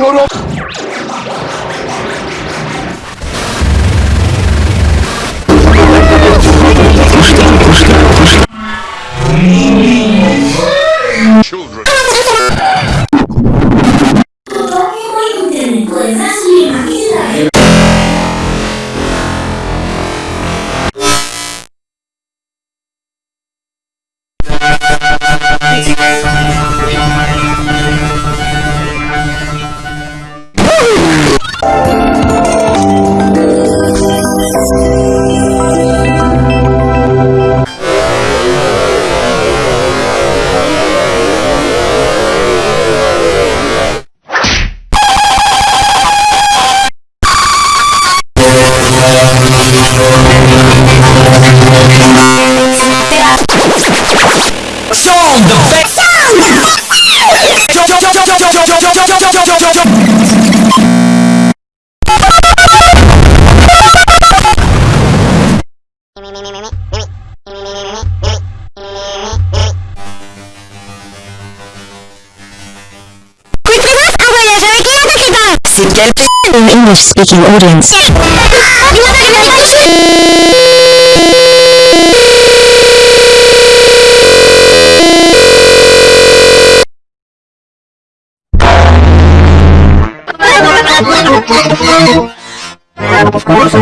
ちょろ English speaking audience. Of course,